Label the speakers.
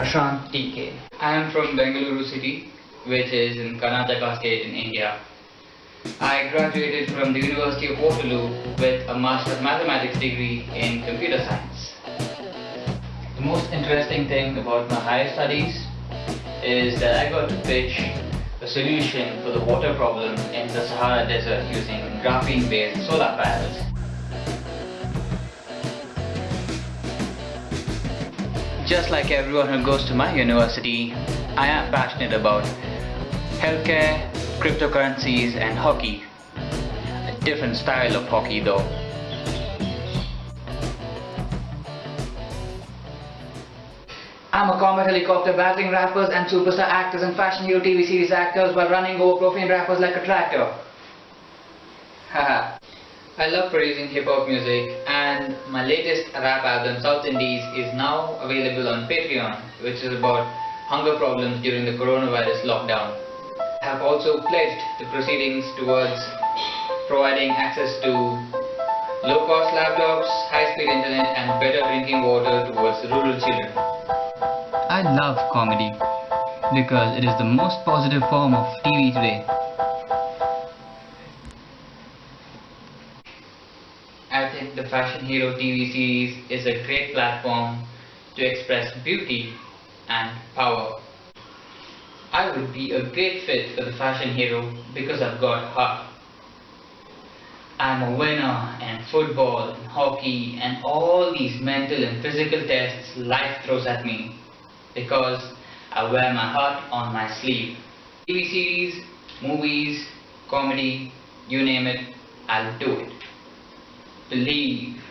Speaker 1: Prashant TK. I am from Bengaluru city, which is in Karnataka state in India. I graduated from the University of Waterloo with a Master's Mathematics degree in Computer Science. The most interesting thing about my higher studies is that I got to pitch a solution for the water problem in the Sahara Desert using graphene-based solar panels. Just like everyone who goes to my university, I am passionate about healthcare, cryptocurrencies and hockey. A different style of hockey though. I'm a combat helicopter battling rappers and superstar actors and fashion hero TV series actors while running over profane rappers like a tractor. Haha. I love producing hip hop music and my latest rap album South Indies is now available on Patreon which is about hunger problems during the coronavirus lockdown. I have also pledged the proceedings towards providing access to low-cost laptops, high-speed internet and better drinking water towards rural children. I love comedy because it is the most positive form of TV today. I think the Fashion Hero TV series is a great platform to express beauty and power. I would be a great fit for the Fashion Hero because I've got heart. I'm a winner in football, and hockey and all these mental and physical tests life throws at me because I wear my heart on my sleeve. TV series, movies, comedy, you name it, I'll do it believe